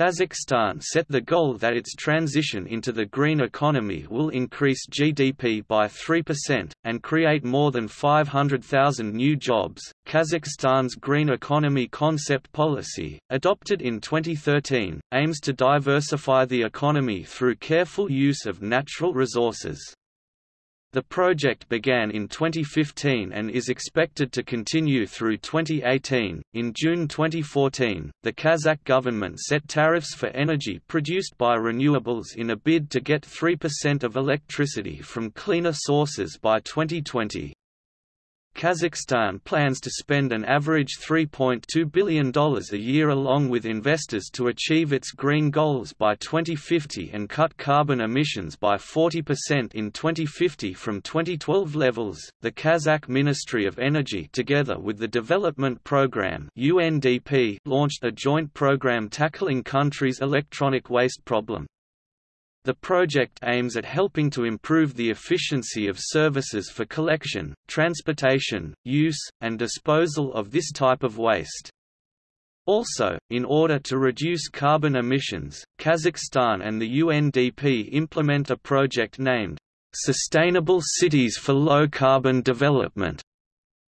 Kazakhstan set the goal that its transition into the green economy will increase GDP by 3% and create more than 500,000 new jobs. Kazakhstan's green economy concept policy, adopted in 2013, aims to diversify the economy through careful use of natural resources. The project began in 2015 and is expected to continue through 2018. In June 2014, the Kazakh government set tariffs for energy produced by renewables in a bid to get 3% of electricity from cleaner sources by 2020. Kazakhstan plans to spend an average $3.2 billion a year along with investors to achieve its green goals by 2050 and cut carbon emissions by 40% in 2050 from 2012 levels. The Kazakh Ministry of Energy, together with the Development Programme (UNDP), launched a joint program tackling country's electronic waste problem. The project aims at helping to improve the efficiency of services for collection, transportation, use, and disposal of this type of waste. Also, in order to reduce carbon emissions, Kazakhstan and the UNDP implement a project named Sustainable Cities for Low Carbon Development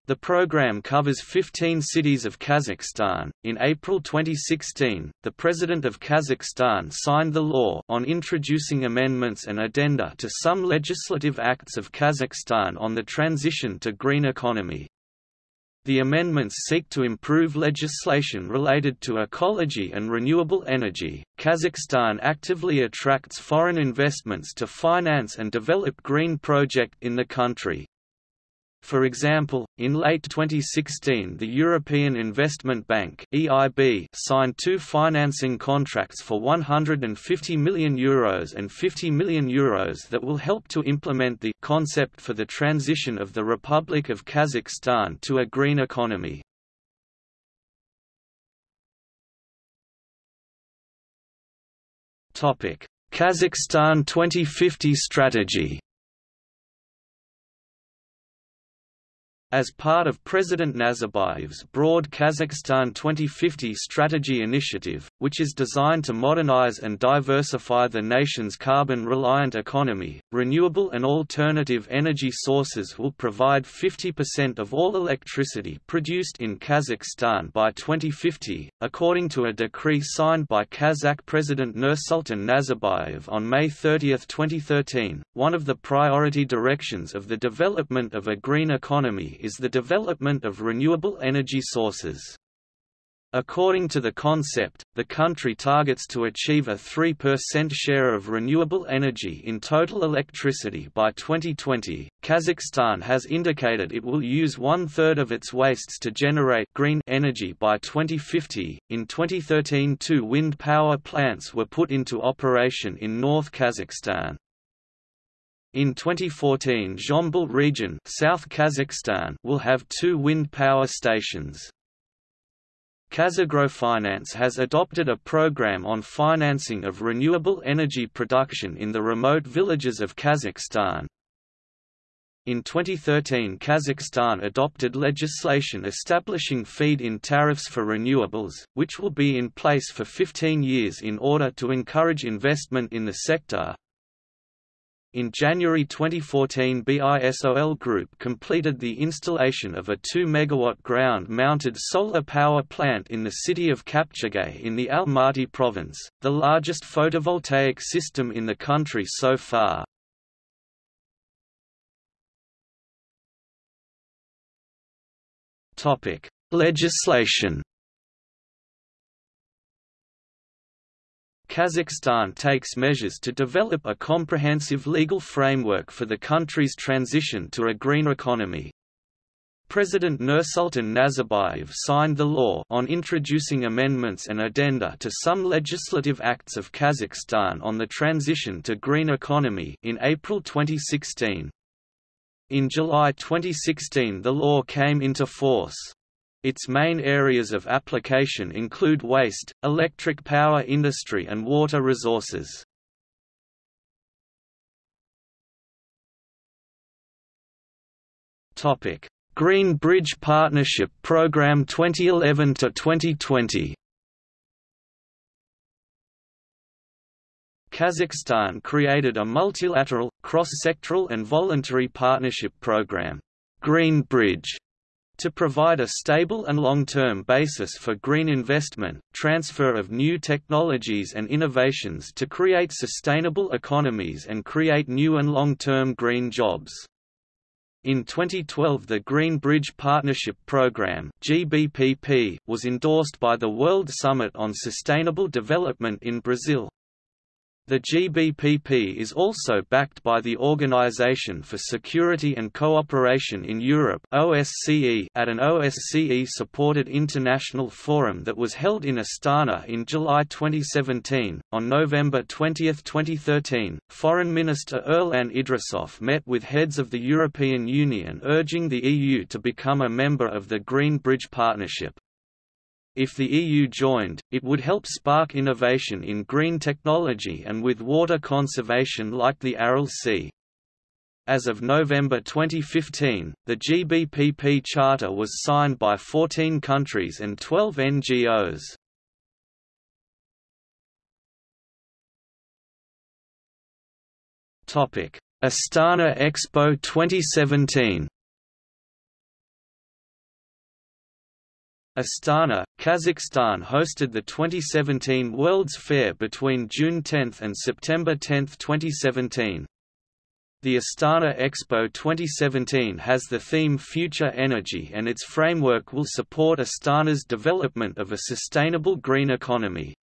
the program covers 15 cities of Kazakhstan. In April 2016, the President of Kazakhstan signed the law on introducing amendments and addenda to some legislative acts of Kazakhstan on the transition to green economy. The amendments seek to improve legislation related to ecology and renewable energy. Kazakhstan actively attracts foreign investments to finance and develop green projects in the country. For example, in late 2016 the European Investment Bank EIB signed two financing contracts for €150 million Euros and €50 million Euros that will help to implement the concept for the transition of the Republic of Kazakhstan to a green economy. Kazakhstan 2050 strategy As part of President Nazarbayev's broad Kazakhstan 2050 strategy initiative, which is designed to modernize and diversify the nation's carbon-reliant economy, renewable and alternative energy sources will provide 50% of all electricity produced in Kazakhstan by 2050, according to a decree signed by Kazakh President Nursultan Nazarbayev on May 30, 2013. One of the priority directions of the development of a green economy is the development of renewable energy sources. According to the concept, the country targets to achieve a 3% share of renewable energy in total electricity by 2020. Kazakhstan has indicated it will use one third of its wastes to generate green energy by 2050. In 2013, two wind power plants were put into operation in North Kazakhstan. In 2014 Zhambyl region South Kazakhstan will have two wind power stations. Kazagrofinance has adopted a program on financing of renewable energy production in the remote villages of Kazakhstan. In 2013 Kazakhstan adopted legislation establishing feed-in tariffs for renewables, which will be in place for 15 years in order to encourage investment in the sector. In January 2014 BISOL Group completed the installation of a 2 MW ground-mounted solar power plant in the city of Kapchagay in the Almaty province, the largest photovoltaic system in the country so far. Legislation Kazakhstan takes measures to develop a comprehensive legal framework for the country's transition to a green economy. President Nursultan Nazarbayev signed the law on introducing amendments and addenda to some legislative acts of Kazakhstan on the transition to green economy in April 2016. In July 2016 the law came into force. Its main areas of application include waste, electric power industry and water resources. Green Bridge Partnership Program 2011 to 2020 Kazakhstan created a multilateral, cross-sectoral and voluntary partnership program, Green Bridge, to provide a stable and long-term basis for green investment, transfer of new technologies and innovations to create sustainable economies and create new and long-term green jobs. In 2012 the Green Bridge Partnership Programme was endorsed by the World Summit on Sustainable Development in Brazil. The GBPP is also backed by the Organization for Security and Cooperation in Europe OSCE at an OSCE-supported international forum that was held in Astana in July 2017. On November 20, 2013, Foreign Minister Erlan Idrisov met with heads of the European Union urging the EU to become a member of the Green Bridge Partnership. If the EU joined, it would help spark innovation in green technology and with water conservation like the Aral Sea. As of November 2015, the GBPP Charter was signed by 14 countries and 12 NGOs. Astana Expo 2017 Astana, Kazakhstan hosted the 2017 World's Fair between June 10 and September 10, 2017. The Astana Expo 2017 has the theme Future Energy and its framework will support Astana's development of a sustainable green economy.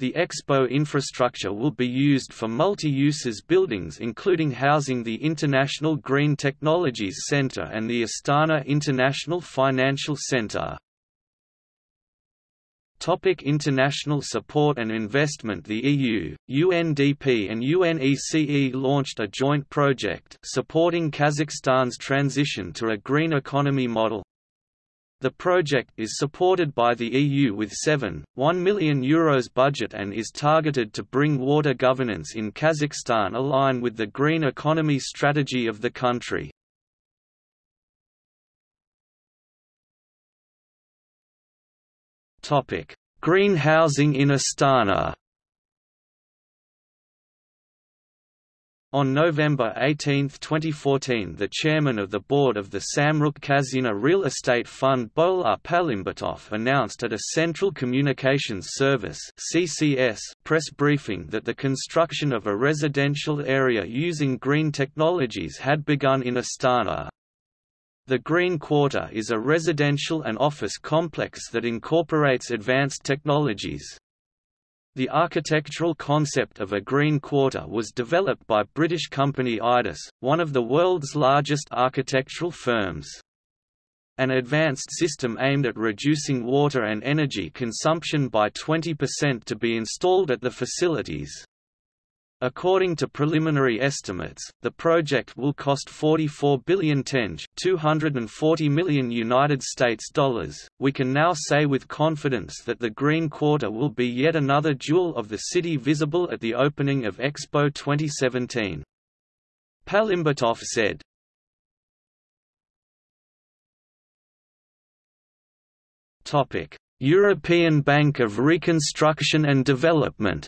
The expo infrastructure will be used for multi-uses buildings including housing the International Green Technologies Center and the Astana International Financial Center. Topic international support and investment The EU, UNDP and UNECE launched a joint project supporting Kazakhstan's transition to a green economy model. The project is supported by the EU with 7, 1 million euros budget and is targeted to bring water governance in Kazakhstan align with the green economy strategy of the country. Topic: Green housing in Astana. On November 18, 2014 the chairman of the board of the Samruk Kazyna Real Estate Fund Bolat Palymbetov announced at a Central Communications Service CCS press briefing that the construction of a residential area using green technologies had begun in Astana. The Green Quarter is a residential and office complex that incorporates advanced technologies. The architectural concept of a green quarter was developed by British company IDIS, one of the world's largest architectural firms. An advanced system aimed at reducing water and energy consumption by 20% to be installed at the facilities. According to preliminary estimates, the project will cost 44 billion tenge, 240 million United States dollars. We can now say with confidence that the Green Quarter will be yet another jewel of the city visible at the opening of Expo 2017. Palymbetov said. Topic: European Bank of Reconstruction and Development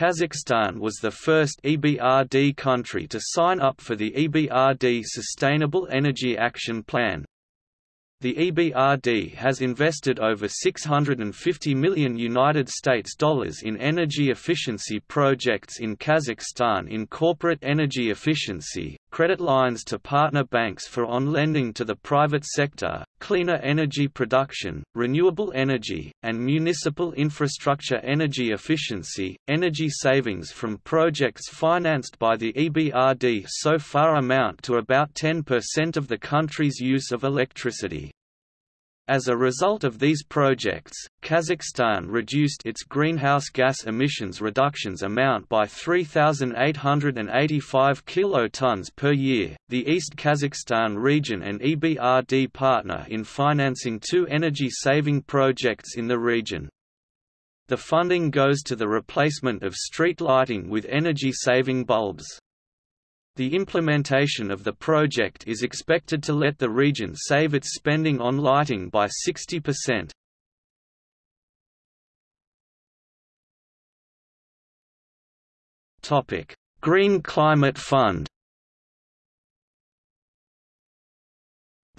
Kazakhstan was the first EBRD country to sign up for the EBRD Sustainable Energy Action Plan. The EBRD has invested over 650 million United States dollars in energy efficiency projects in Kazakhstan in corporate energy efficiency, credit lines to partner banks for on-lending to the private sector, cleaner energy production, renewable energy, and municipal infrastructure energy efficiency. Energy savings from projects financed by the EBRD so far amount to about 10% of the country's use of electricity. As a result of these projects, Kazakhstan reduced its greenhouse gas emissions reductions amount by 3,885 kilotons per year. The East Kazakhstan region and EBRD partner in financing two energy-saving projects in the region. The funding goes to the replacement of street lighting with energy-saving bulbs. The implementation of the project is expected to let the region save its spending on lighting by 60%. Green Climate Fund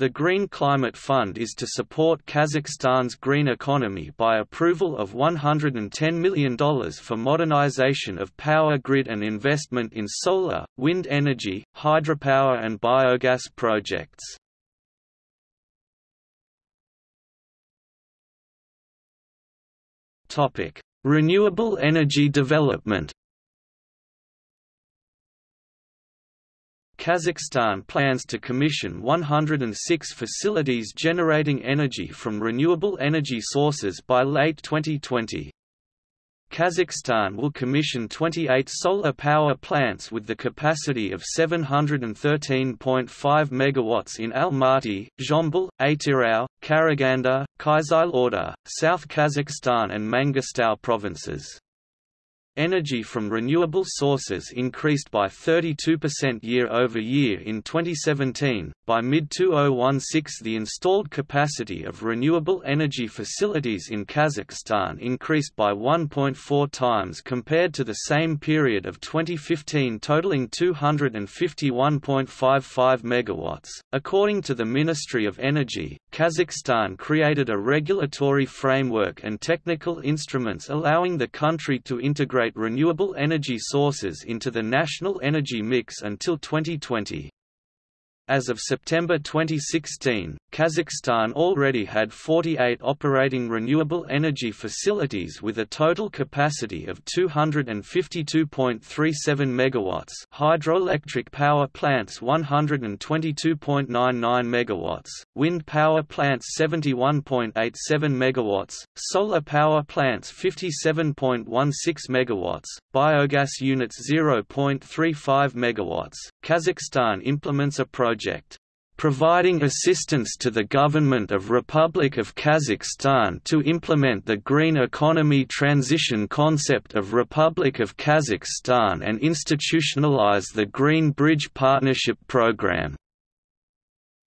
The Green Climate Fund is to support Kazakhstan's green economy by approval of $110 million for modernization of power grid and investment in solar, wind energy, hydropower and biogas projects. Renewable energy development Kazakhstan plans to commission 106 facilities generating energy from renewable energy sources by late 2020. Kazakhstan will commission 28 solar power plants with the capacity of 713.5 MW in Almaty, Zhambyl, Atyrau, Karaganda, Kyzylorda, South Kazakhstan and Mangistau provinces. Energy from renewable sources increased by 32% year-over-year in 2017. By mid-2016, the installed capacity of renewable energy facilities in Kazakhstan increased by 1.4 times compared to the same period of 2015, totaling 251.55 megawatts. According to the Ministry of Energy, Kazakhstan created a regulatory framework and technical instruments allowing the country to integrate integrate renewable energy sources into the national energy mix until 2020. As of September 2016, Kazakhstan already had 48 operating renewable energy facilities with a total capacity of 252.37 MW hydroelectric power plants 122.99 MW, wind power plants 71.87 MW, solar power plants 57.16 MW, biogas units 0.35 MW. Kazakhstan implements a project providing assistance to the government of Republic of Kazakhstan to implement the green economy transition concept of Republic of Kazakhstan and institutionalize the Green Bridge Partnership Program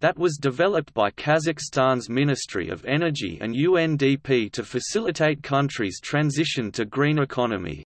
that was developed by Kazakhstan's Ministry of Energy and UNDP to facilitate countries' transition to green economy.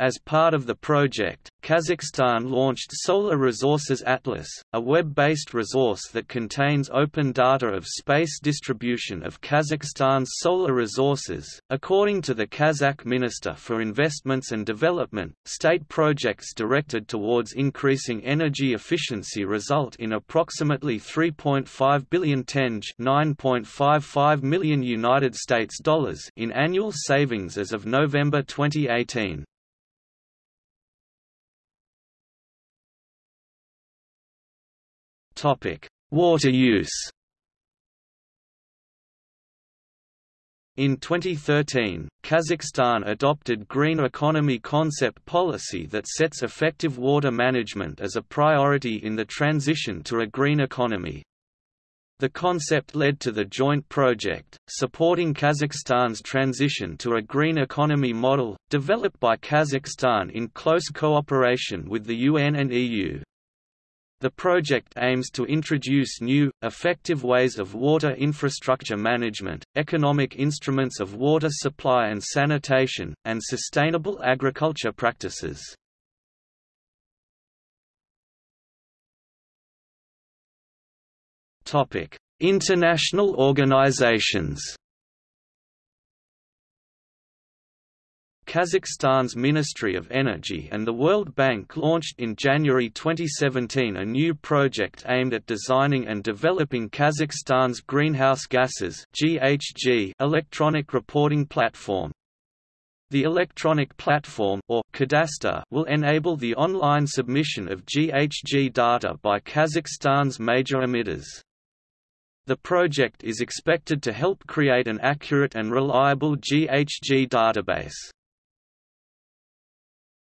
As part of the project, Kazakhstan launched Solar Resources Atlas, a web-based resource that contains open data of space distribution of Kazakhstan's solar resources. According to the Kazakh Minister for Investments and Development, state projects directed towards increasing energy efficiency result in approximately 3.5 billion tenge, 9.55 million United States dollars in annual savings as of November 2018. Water use. In 2013, Kazakhstan adopted Green Economy Concept policy that sets effective water management as a priority in the transition to a green economy. The concept led to the joint project, supporting Kazakhstan's transition to a green economy model, developed by Kazakhstan in close cooperation with the UN and EU. The project aims to introduce new, effective ways of water infrastructure management, economic instruments of water supply and sanitation, and sustainable agriculture practices. International organizations Kazakhstan's Ministry of Energy and the World Bank launched in January 2017 a new project aimed at designing and developing Kazakhstan's greenhouse gases (GHG) electronic reporting platform. The electronic platform or Cadastre will enable the online submission of GHG data by Kazakhstan's major emitters. The project is expected to help create an accurate and reliable GHG database.